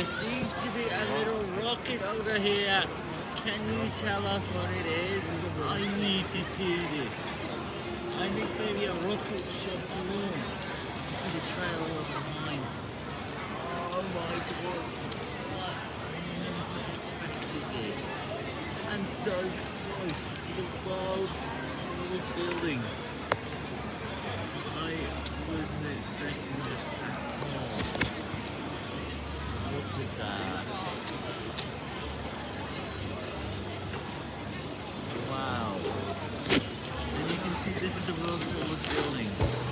There seems to be a little rocket over here. Can you tell us what it is? I need to see this. I think maybe a rocket shot through into the trail behind. Oh my god. What? I never expected this. And so close to the That? Wow. And you can see this is the world's tallest building.